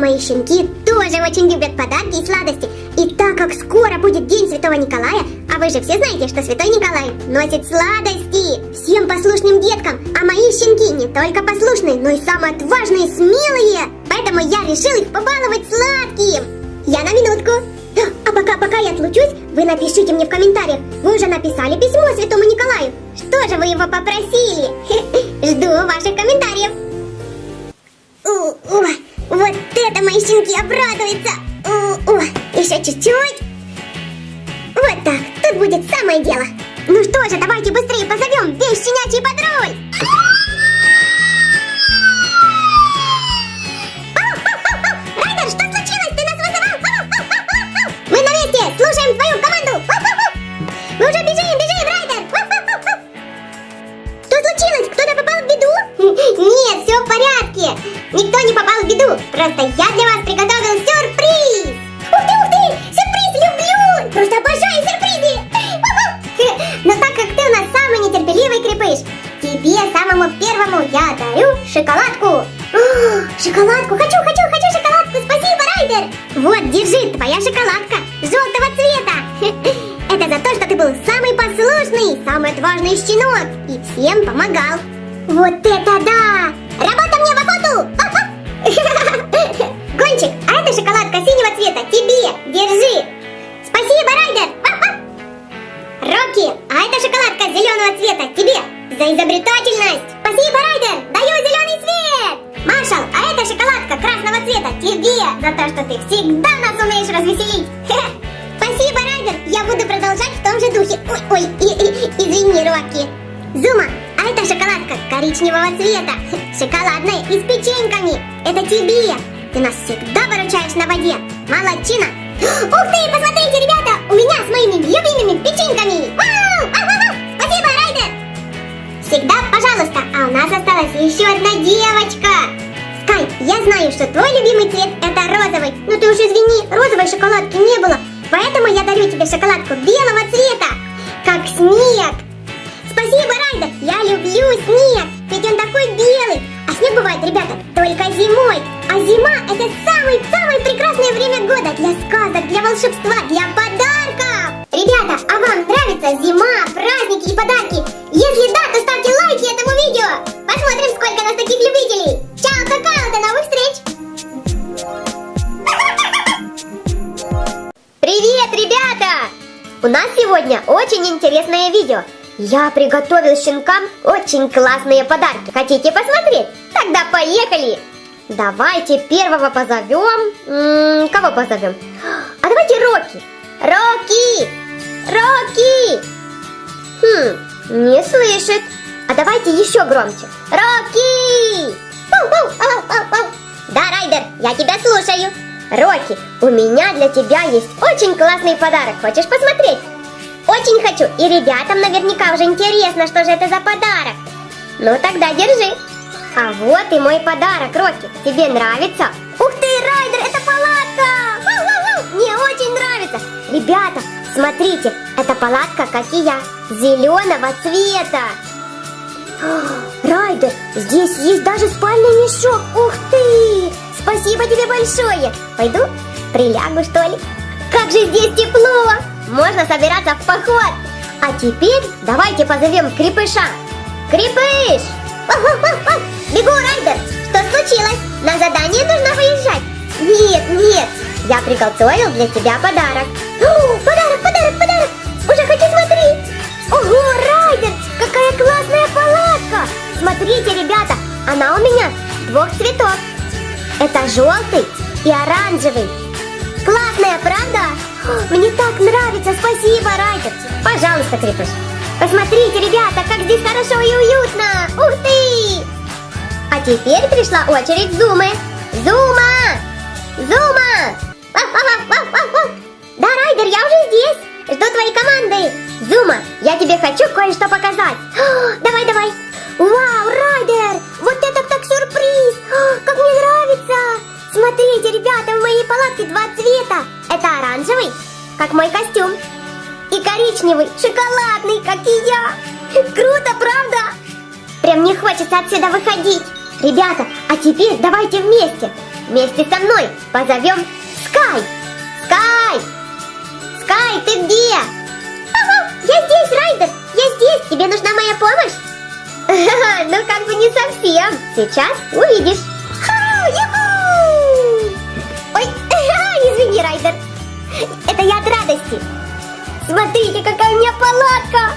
мои щенки тоже очень любят подарки и сладости. И так как скоро будет День Святого Николая, а вы же все знаете, что Святой Николай носит сладости всем послушным деткам, а мои щенки не только послушные, но и самые отважные и смелые. Поэтому я решил их побаловать сладким. Я на минутку. А пока, пока я отлучусь, вы напишите мне в комментариях. Вы уже написали письмо Святому Николаю. Что же вы его попросили? Жду ваших комментариев. У, вот это мои щенки обрадуются. У, у, еще чуть-чуть. Вот так, тут будет самое дело. Ну что же, давайте быстрее позовем весь щенячий патруль. Райдер, что случилось? Ты нас вызывал? Мы на месте! Слушаем твою команду! Мы уже бежим, Просто я для вас приготовил сюрприз! Ух ты, ух ты! Сюрприз люблю! Просто обожаю сюрпризы! Но так как ты у нас самый нетерпеливый крепыш, тебе самому первому я дарю шоколадку! Шоколадку! Хочу, хочу, хочу шоколадку! Спасибо, Райдер! Вот, держи, твоя шоколадка желтого цвета! Это за то, что ты был самый послушный, самый отважный щенок и всем помогал. Вот это да! Работа мне в охоту! Цвета тебе! Держи! Спасибо, Райдер! Рокки, а это шоколадка зеленого цвета тебе! За изобретательность! Спасибо, Райдер! Даю зеленый цвет! Маршал, а это шоколадка красного цвета тебе! За то, что ты всегда нас умеешь развеселить! Спасибо, Райдер! Я буду продолжать в том же духе. Ой, ой, и, и, извини, Рокки. Зума, а это шоколадка коричневого цвета. Шоколадная и с печеньками. Это тебе. Ты нас всегда выручаешь на воде. Молодчина. Ух ты, посмотрите, ребята, у меня с моими любимыми печеньками. Вау! Спасибо, Райдер. Всегда, пожалуйста. А у нас осталась еще одна девочка. Скай, я знаю, что твой любимый цвет это розовый. Но ты уж извини, розовой шоколадки не нравится зима, праздники и подарки? Если да, то ставьте лайки этому видео. Посмотрим, сколько нас таких любителей. Чао, какао, до новых встреч. Привет, ребята! У нас сегодня очень интересное видео. Я приготовил щенкам очень классные подарки. Хотите посмотреть? Тогда поехали! Давайте первого позовем. М -м, кого позовем? А давайте Рокки. Рокки! Рокки! Хм, не слышит. А давайте еще громче. Рокки! Да, Райдер, я тебя слушаю. Рокки, у меня для тебя есть очень классный подарок. Хочешь посмотреть? Очень хочу. И ребятам наверняка уже интересно, что же это за подарок. Ну тогда держи. А вот и мой подарок, Рокки. Тебе нравится? Ух ты, Райдер, это палатка! Мне очень нравится. Ребята, смотрите, это палатка, как и я, зеленого цвета. Райдер, здесь есть даже спальный мешок. Ух ты! Спасибо тебе большое. Пойду прилягу, что ли? Как же здесь тепло! Можно собираться в поход. А теперь давайте позовем крепыша. Крепыш! Бегу, Райдер! Что случилось? На задание нужно выезжать. Нет, нет, я приготовил для тебя подарок. О, подарок, подарок, подарок! Уже хочу смотреть. Ого, Райдер, какая классная палатка! Смотрите, ребята, она у меня двух цветов. Это желтый и оранжевый. Классная, правда? Мне так нравится, спасибо, Райдер. Пожалуйста, Крепыш. Посмотрите, ребята, как здесь хорошо и уютно. Ух ты! А теперь пришла очередь Зумы. Зума! Зума! Да, Райдер, я уже здесь. Жду твоей команды. Зума, я тебе хочу кое-что показать. Давай, давай. Вау, Райдер, вот это так сюрприз. Как мне нравится. Смотрите, ребята, в моей палатке два цвета. Это оранжевый, как мой костюм. И коричневый, шоколадный, как и я. Круто, правда? Прям не хочется отсюда выходить. Ребята, а теперь давайте вместе. вместе со мной позовем ты где? Я здесь, Райдер. Я здесь. Тебе нужна моя помощь? Ну, как бы не совсем. Сейчас увидишь. Ой, извини, Райдер. Это я от радости. Смотрите, какая у меня палатка.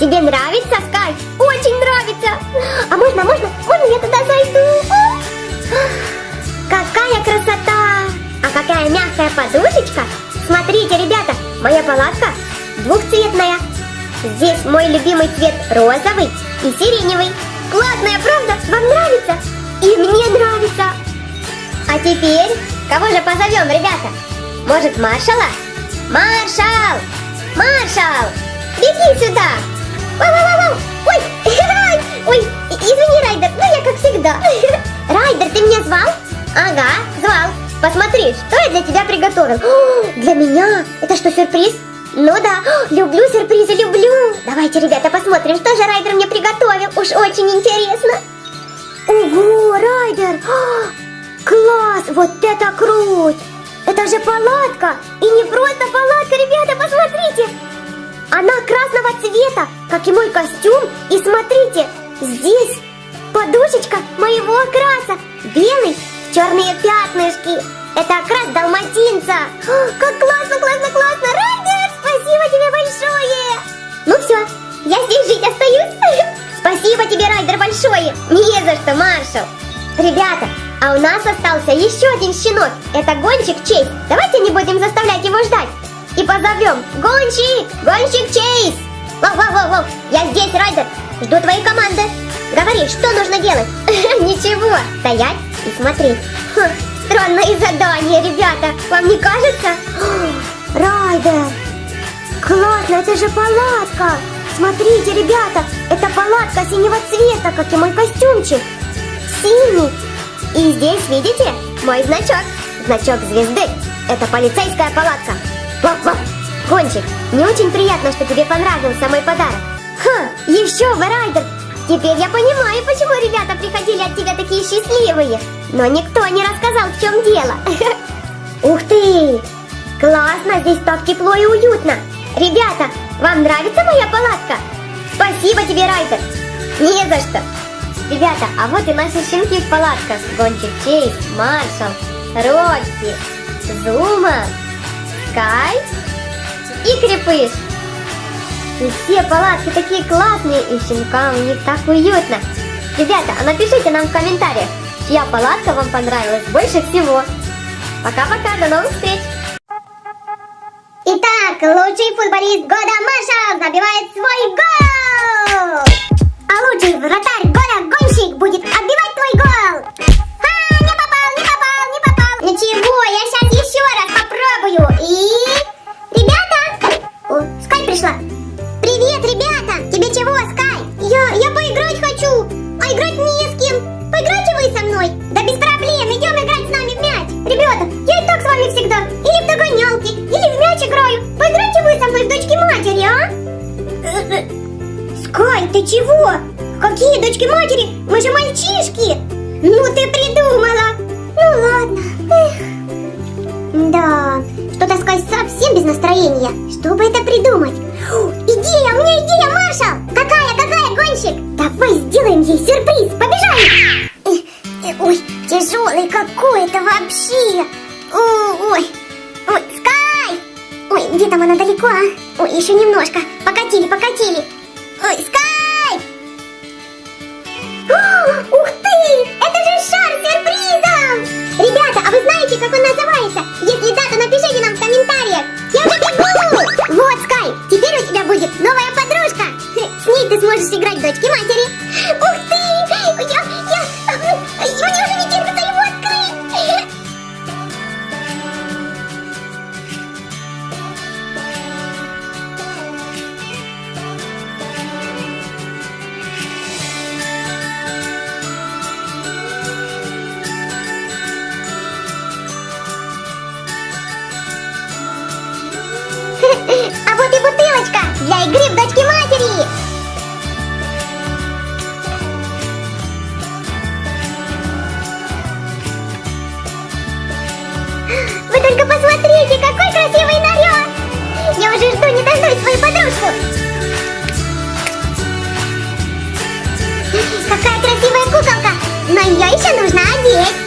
Тебе нравится, Скай? Очень нравится. А можно, можно, можно я туда зайду? Какая красота! А какая мягкая подушечка! Смотрите, ребята, моя палатка двухцветная. Здесь мой любимый цвет розовый и сиреневый. Классная, правда? Вам нравится? И мне нравится. А теперь, кого же позовем, ребята? Может, маршала? Маршал! Маршал! Беги сюда! Вау-вау-вау! Ой! Ой, извини, Райдер, ну я как всегда. Райдер, ты меня звал? Ага, звал. Посмотри, что я для тебя приготовил. О, для меня? Это что, сюрприз? Ну да, люблю сюрпризы, люблю. Давайте, ребята, посмотрим, что же Райдер мне приготовил. Уж очень интересно. Ого, Райдер! Класс! Вот это круть! Это же палатка! И не просто палатка, ребята, посмотрите! Она красного цвета, как и мой костюм. И смотрите, здесь подушечка моего окраса. Белый черные пятнышки. Это окрас далматинца. О, как классно, классно, классно. Райдер, спасибо тебе большое. Ну все, я здесь жить остаюсь. Спасибо тебе, Райдер, большое. Не за что, Маршал. Ребята, а у нас остался еще один щенок. Это гонщик Чейз. Давайте не будем заставлять его ждать. И позовем. Гонщик! Гонщик Чейз! Воу-воу-воу-воу! Я здесь, Райдер. Жду твоей команды. Говори, что нужно делать? Ничего, стоять и смотреть. Хм, странное задание, ребята. Вам не кажется? Райдер! Классно, это же палатка! Смотрите, ребята, это палатка синего цвета, как и мой костюмчик. Синий. И здесь, видите, мой значок. Значок звезды. Это полицейская палатка. Воп-воп. Гонщик, не очень приятно, что тебе понравился мой подарок. Ха, еще бы, Райдер. Теперь я понимаю, почему ребята приходили от тебя такие счастливые. Но никто не рассказал, в чем дело. Ух ты! Классно, здесь так тепло и уютно. Ребята, вам нравится моя палатка? Спасибо тебе, Райдер. Не за что. Ребята, а вот и наши щенки в палатках. Гончик Чейз, Маршал, Рокки, Зума, Скай и Крепыш. И все палатки такие классные, и щенкам в них так уютно. Ребята, а напишите нам в комментариях, чья палатка вам понравилась больше всего. Пока-пока, до новых встреч! Итак, лучший футболист года Маршал забивает свой гол! А лучший вратарь года чего? Какие дочки матери? Мы же мальчишки! Ну ты придумала! Ну ладно. Эх. Да, что-то Скай совсем без настроения. Что бы это придумать? О, идея, у меня идея, Маршал! Какая, какая, гонщик? Давай сделаем ей сюрприз, побежали! Ой, тяжелый какой-то вообще! Ой, ой, Скай! Ой, где там она далеко, а? Ой, еще немножко. Покатили, покатили. Ой, Скай! Ух ты! Это же шар сюрпризом! Ребята, а вы знаете, как он называется? для игры в дочки матери. Вы только посмотрите, какой красивый наряд! Я уже жду, не дождусь свою подружку. Какая красивая куколка, но ее еще нужно одеть.